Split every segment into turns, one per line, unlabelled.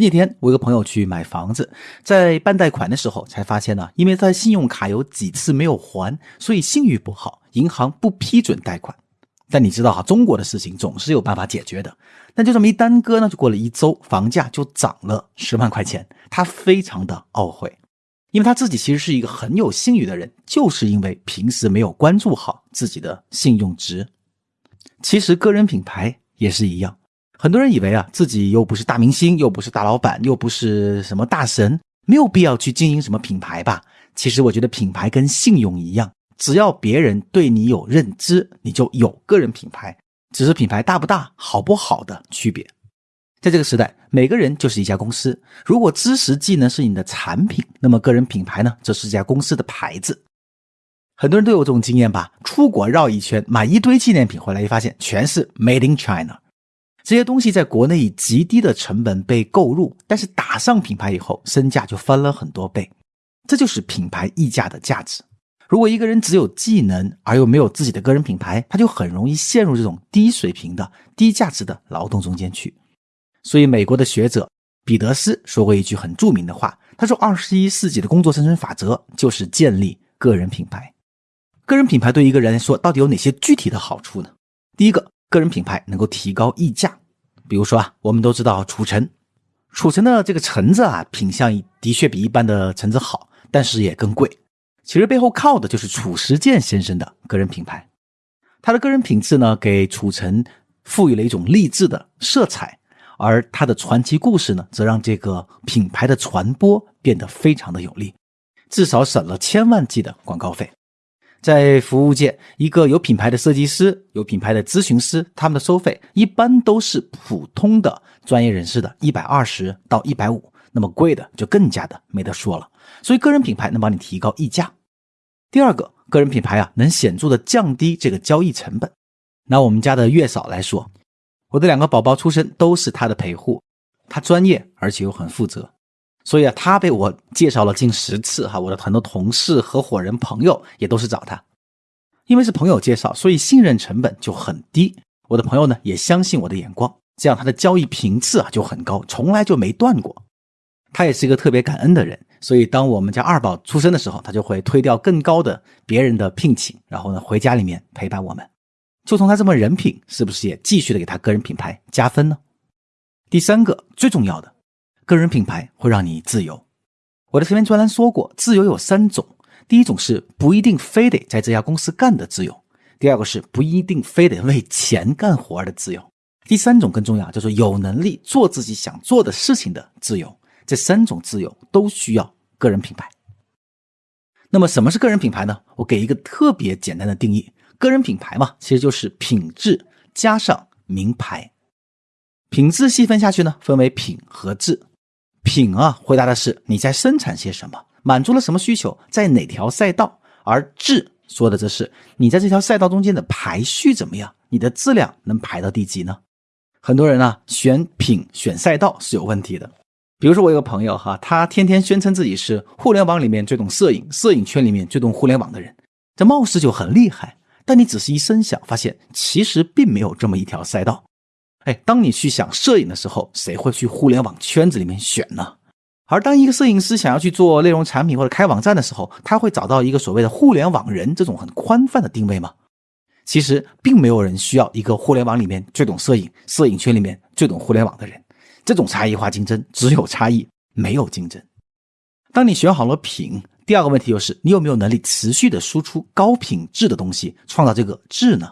前几天，我一个朋友去买房子，在办贷款的时候才发现呢，因为他信用卡有几次没有还，所以信誉不好，银行不批准贷款。但你知道哈，中国的事情总是有办法解决的。但就这么一耽搁呢，就过了一周，房价就涨了十万块钱，他非常的懊悔，因为他自己其实是一个很有信誉的人，就是因为平时没有关注好自己的信用值。其实个人品牌也是一样。很多人以为啊，自己又不是大明星，又不是大老板，又不是什么大神，没有必要去经营什么品牌吧？其实我觉得品牌跟信用一样，只要别人对你有认知，你就有个人品牌，只是品牌大不大、好不好的区别。在这个时代，每个人就是一家公司。如果知识技能是你的产品，那么个人品牌呢，则是这家公司的牌子。很多人都有这种经验吧？出国绕一圈，买一堆纪念品回来，一发现全是 Made in China。这些东西在国内以极低的成本被购入，但是打上品牌以后，身价就翻了很多倍。这就是品牌溢价的价值。如果一个人只有技能而又没有自己的个人品牌，他就很容易陷入这种低水平的、低价值的劳动中间去。所以，美国的学者彼得斯说过一句很著名的话，他说：“二十一世纪的工作生存法则就是建立个人品牌。个人品牌对一个人来说，到底有哪些具体的好处呢？第一个。”个人品牌能够提高溢价，比如说啊，我们都知道褚橙，褚橙的这个橙子啊，品相的确比一般的橙子好，但是也更贵。其实背后靠的就是褚时健先生的个人品牌，他的个人品质呢，给褚橙赋予了一种励志的色彩，而他的传奇故事呢，则让这个品牌的传播变得非常的有利，至少省了千万计的广告费。在服务界，一个有品牌的设计师、有品牌的咨询师，他们的收费一般都是普通的专业人士的一百二十到一百五，那么贵的就更加的没得说了。所以，个人品牌能帮你提高溢价。第二个，个人品牌啊，能显著的降低这个交易成本。拿我们家的月嫂来说，我的两个宝宝出生都是她的陪护，她专业而且又很负责。所以啊，他被我介绍了近十次哈，我的很多同事、合伙人、朋友也都是找他，因为是朋友介绍，所以信任成本就很低。我的朋友呢也相信我的眼光，这样他的交易频次啊就很高，从来就没断过。他也是一个特别感恩的人，所以当我们家二宝出生的时候，他就会推掉更高的别人的聘请，然后呢回家里面陪伴我们。就从他这么人品，是不是也继续的给他个人品牌加分呢？第三个最重要的。个人品牌会让你自由。我的前面专栏说过，自由有三种：第一种是不一定非得在这家公司干的自由；第二个是不一定非得为钱干活的自由；第三种更重要，叫做有能力做自己想做的事情的自由。这三种自由都需要个人品牌。那么，什么是个人品牌呢？我给一个特别简单的定义：个人品牌嘛，其实就是品质加上名牌。品质细分下去呢，分为品和质。品啊，回答的是你在生产些什么，满足了什么需求，在哪条赛道；而质说的则是你在这条赛道中间的排序怎么样，你的质量能排到第几呢？很多人啊，选品选赛道是有问题的。比如说我有个朋友哈，他天天宣称自己是互联网里面最懂摄影、摄影圈里面最懂互联网的人，这貌似就很厉害。但你仔细一深想，发现其实并没有这么一条赛道。哎，当你去想摄影的时候，谁会去互联网圈子里面选呢？而当一个摄影师想要去做内容产品或者开网站的时候，他会找到一个所谓的互联网人这种很宽泛的定位吗？其实并没有人需要一个互联网里面最懂摄影、摄影圈里面最懂互联网的人。这种差异化竞争只有差异，没有竞争。当你选好了品，第二个问题就是你有没有能力持续的输出高品质的东西，创造这个质呢？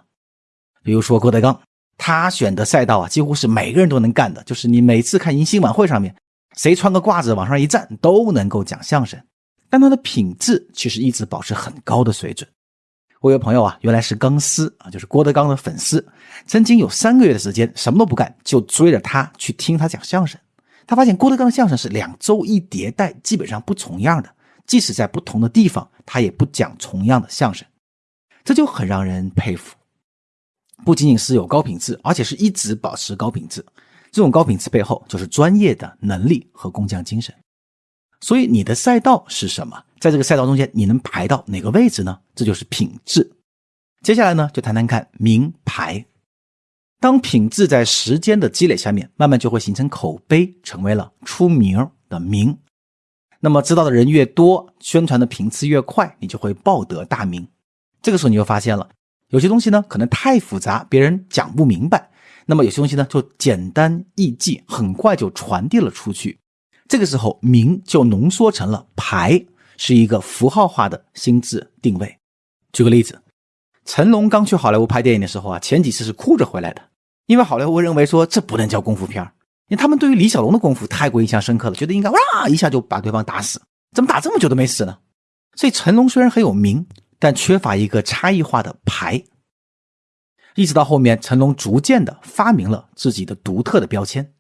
比如说郭德纲。他选的赛道啊，几乎是每个人都能干的。就是你每次看迎新晚会上面，谁穿个褂子往上一站，都能够讲相声。但他的品质其实一直保持很高的水准。我有朋友啊，原来是钢丝啊，就是郭德纲的粉丝，曾经有三个月的时间什么都不干，就追着他去听他讲相声。他发现郭德纲相声是两周一迭代，基本上不重样的，即使在不同的地方，他也不讲重样的相声，这就很让人佩服。不仅仅是有高品质，而且是一直保持高品质。这种高品质背后就是专业的能力和工匠精神。所以你的赛道是什么？在这个赛道中间，你能排到哪个位置呢？这就是品质。接下来呢，就谈谈看名牌。当品质在时间的积累下面，慢慢就会形成口碑，成为了出名的名。那么知道的人越多，宣传的频次越快，你就会报得大名。这个时候你就发现了，有些东西呢可能太复杂，别人讲不明白；那么有些东西呢就简单易记，很快就传递了出去。这个时候名就浓缩成了牌，是一个符号化的心智定位。举个例子。成龙刚去好莱坞拍电影的时候啊，前几次是哭着回来的，因为好莱坞认为说这不能叫功夫片因为他们对于李小龙的功夫太过印象深刻了，觉得应该哇一下就把对方打死，怎么打这么久都没死呢？所以成龙虽然很有名，但缺乏一个差异化的牌。一直到后面，成龙逐渐的发明了自己的独特的标签。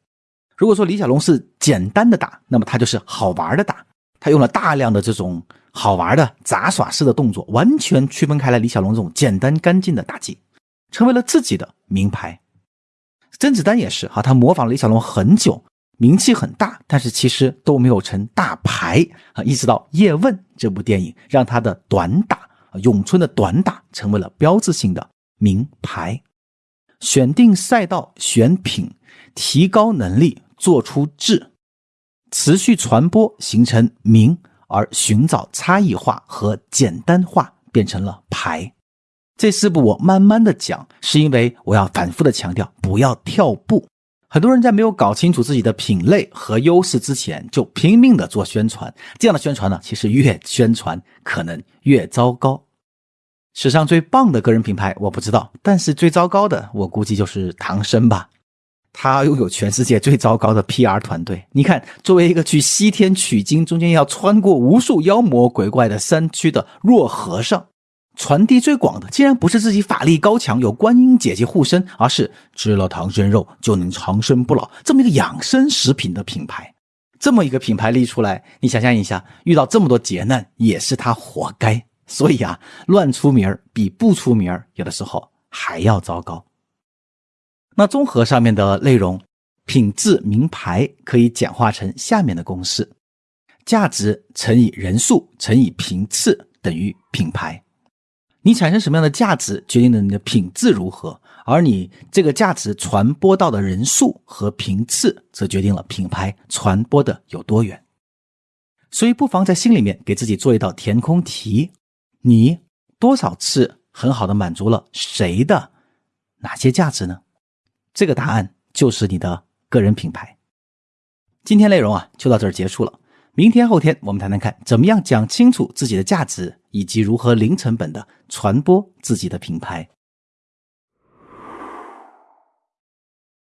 如果说李小龙是简单的打，那么他就是好玩的打，他用了大量的这种。好玩的杂耍式的动作，完全区分开来。李小龙这种简单干净的打击，成为了自己的名牌。甄子丹也是哈，他模仿李小龙很久，名气很大，但是其实都没有成大牌啊。一直到《叶问》这部电影，让他的短打，咏春的短打成为了标志性的名牌。选定赛道，选品，提高能力，做出质，持续传播，形成名。而寻找差异化和简单化变成了牌。这四步我慢慢的讲，是因为我要反复的强调不要跳步。很多人在没有搞清楚自己的品类和优势之前，就拼命的做宣传。这样的宣传呢，其实越宣传可能越糟糕。史上最棒的个人品牌我不知道，但是最糟糕的我估计就是唐僧吧。他拥有全世界最糟糕的 PR 团队。你看，作为一个去西天取经，中间要穿过无数妖魔鬼怪的山区的弱和尚，传递最广的，竟然不是自己法力高强，有观音姐姐护身，而是吃了唐僧肉就能长生不老这么一个养生食品的品牌。这么一个品牌立出来，你想象一下，遇到这么多劫难，也是他活该。所以啊，乱出名儿比不出名儿，有的时候还要糟糕。那综合上面的内容，品质名牌可以简化成下面的公式：价值乘以人数乘以频次等于品牌。你产生什么样的价值，决定了你的品质如何，而你这个价值传播到的人数和频次，则决定了品牌传播的有多远。所以，不妨在心里面给自己做一道填空题：你多少次很好的满足了谁的哪些价值呢？这个答案就是你的个人品牌。今天内容啊就到这儿结束了。明天后天我们谈谈看，怎么样讲清楚自己的价值，以及如何零成本的传播自己的品牌。